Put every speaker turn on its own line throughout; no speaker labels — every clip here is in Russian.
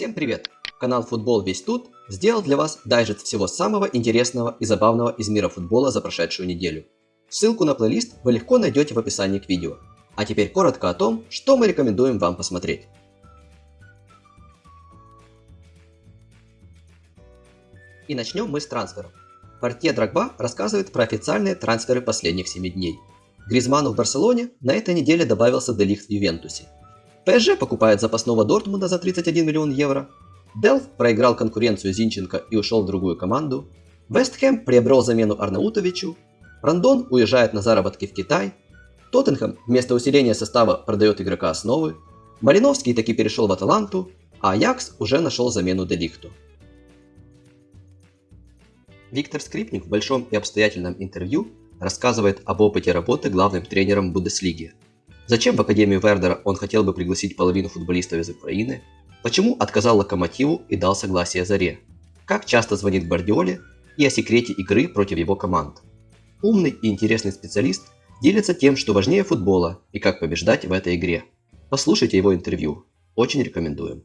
Всем привет! Канал Футбол Весь Тут сделал для вас дайджест всего самого интересного и забавного из мира футбола за прошедшую неделю. Ссылку на плейлист вы легко найдете в описании к видео. А теперь коротко о том, что мы рекомендуем вам посмотреть. И начнем мы с трансферов. Портье Драгба рассказывает про официальные трансферы последних 7 дней. Гризману в Барселоне на этой неделе добавился Делихт в Ювентусе. ПСЖ покупает запасного Дортмунда за 31 миллион евро. Делф проиграл конкуренцию Зинченко и ушел в другую команду. Вестхэм приобрел замену Арнаутовичу. Рандон уезжает на заработки в Китай. Тоттенхэм вместо усиления состава продает игрока основы. Малиновский таки перешел в Аталанту, а Аякс уже нашел замену Делихту. Виктор Скрипник в большом и обстоятельном интервью рассказывает об опыте работы главным тренером Бундеслиги – Зачем в Академию Вердера он хотел бы пригласить половину футболистов из Украины? Почему отказал Локомотиву и дал согласие Заре? Как часто звонит Гвардиоле и о секрете игры против его команд? Умный и интересный специалист делится тем, что важнее футбола и как побеждать в этой игре. Послушайте его интервью. Очень рекомендуем.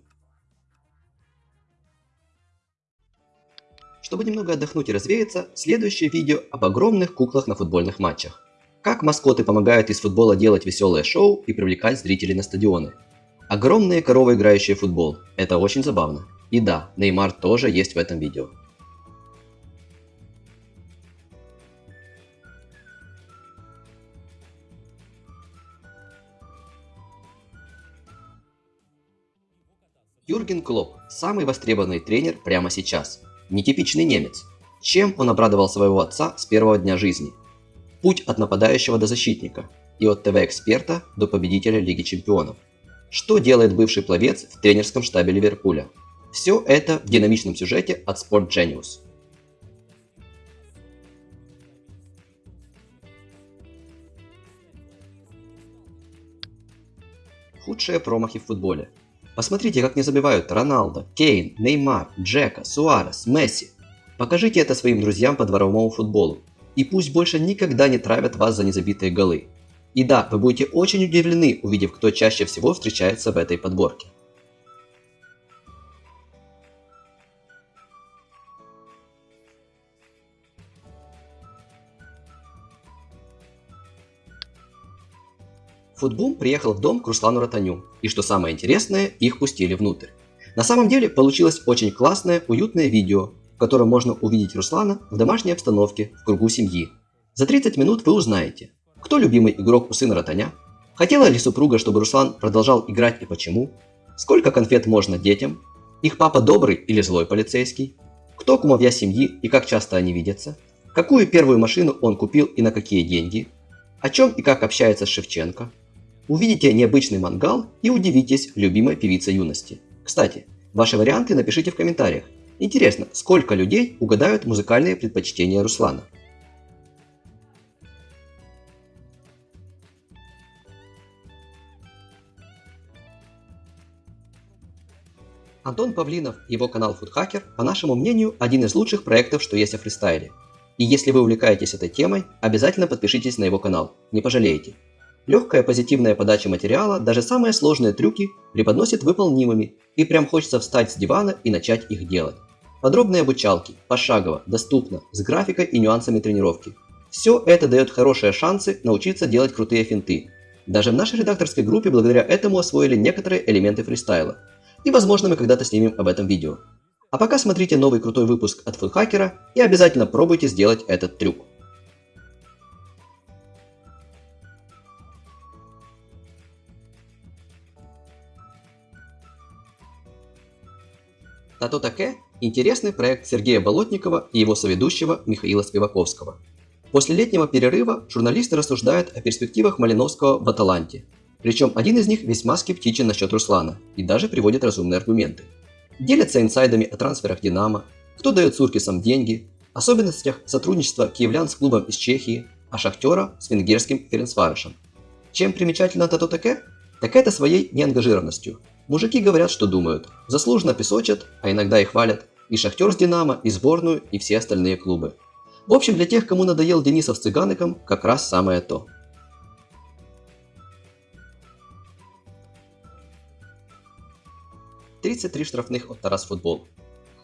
Чтобы немного отдохнуть и развеяться, следующее видео об огромных куклах на футбольных матчах. Как маскоты помогают из футбола делать веселое шоу и привлекать зрителей на стадионы. Огромные коровы, играющие в футбол. Это очень забавно. И да, Неймар тоже есть в этом видео. Юрген Клоп – самый востребованный тренер прямо сейчас. Нетипичный немец. Чем он обрадовал своего отца с первого дня жизни – Путь от нападающего до защитника и от ТВ-эксперта до победителя Лиги Чемпионов. Что делает бывший пловец в тренерском штабе Ливерпуля? Все это в динамичном сюжете от Sport Genius. Худшие промахи в футболе. Посмотрите, как не забивают Роналдо, Кейн, Неймар, Джека, Суарес, Месси. Покажите это своим друзьям по дворовому футболу и пусть больше никогда не травят вас за незабитые голы. И да, вы будете очень удивлены, увидев, кто чаще всего встречается в этой подборке. Футбум приехал в дом к Руслану Ротаню, и что самое интересное, их пустили внутрь. На самом деле получилось очень классное, уютное видео, в котором можно увидеть Руслана в домашней обстановке, в кругу семьи. За 30 минут вы узнаете, кто любимый игрок у сына Ротаня, хотела ли супруга, чтобы Руслан продолжал играть и почему, сколько конфет можно детям, их папа добрый или злой полицейский, кто кумовья семьи и как часто они видятся, какую первую машину он купил и на какие деньги, о чем и как общается с Шевченко. Увидите необычный мангал и удивитесь любимой певице юности. Кстати, ваши варианты напишите в комментариях, Интересно, сколько людей угадают музыкальные предпочтения Руслана? Антон Павлинов и его канал FoodHacker, по нашему мнению, один из лучших проектов, что есть о фристайле. И если вы увлекаетесь этой темой, обязательно подпишитесь на его канал, не пожалеете. Легкая позитивная подача материала даже самые сложные трюки преподносит выполнимыми, и прям хочется встать с дивана и начать их делать. Подробные обучалки, пошагово, доступно, с графикой и нюансами тренировки. Все это дает хорошие шансы научиться делать крутые финты. Даже в нашей редакторской группе благодаря этому освоили некоторые элементы фристайла. И возможно мы когда-то снимем об этом видео. А пока смотрите новый крутой выпуск от фудхакера и обязательно пробуйте сделать этот трюк. Тато Таке – интересный проект Сергея Болотникова и его соведущего Михаила Спиваковского. После летнего перерыва журналисты рассуждают о перспективах Малиновского в Аталанте. Причем один из них весьма скептичен насчет Руслана и даже приводит разумные аргументы. Делятся инсайдами о трансферах Динамо, кто дает Суркисам деньги, особенностях сотрудничества киевлян с клубом из Чехии, а Шахтера с венгерским Ференцварышем. Чем примечательно Тато Таке? Так это своей неангажированностью – Мужики говорят, что думают. Заслуженно песочат, а иногда и хвалят. И Шахтер с Динамо, и сборную, и все остальные клубы. В общем, для тех, кому надоел Денисов с Цыгаником, как раз самое то. 33 штрафных от Тарас Футбол.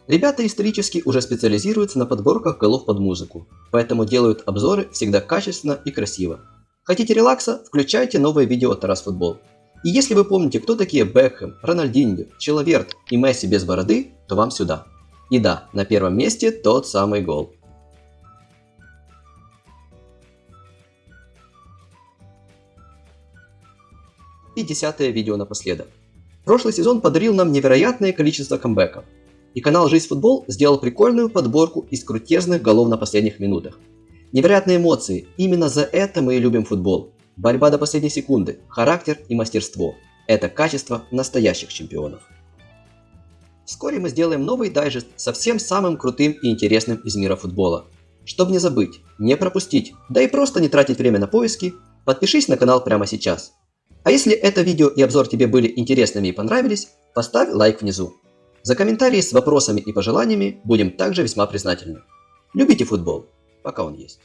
Ребята исторически уже специализируются на подборках голов под музыку, поэтому делают обзоры всегда качественно и красиво. Хотите релакса? Включайте новое видео от Тарас Футбол. И если вы помните, кто такие Бекхэм, Рональдиньо, Человерт и Месси без бороды, то вам сюда. И да, на первом месте тот самый гол. И десятое видео напоследок. Прошлый сезон подарил нам невероятное количество камбэков. И канал Жизнь Футбол сделал прикольную подборку из крутезных голов на последних минутах. Невероятные эмоции, именно за это мы и любим футбол. Борьба до последней секунды, характер и мастерство – это качество настоящих чемпионов. Вскоре мы сделаем новый дайджест со всем самым крутым и интересным из мира футбола. Чтобы не забыть, не пропустить, да и просто не тратить время на поиски, подпишись на канал прямо сейчас. А если это видео и обзор тебе были интересными и понравились, поставь лайк внизу. За комментарии с вопросами и пожеланиями будем также весьма признательны. Любите футбол, пока он есть.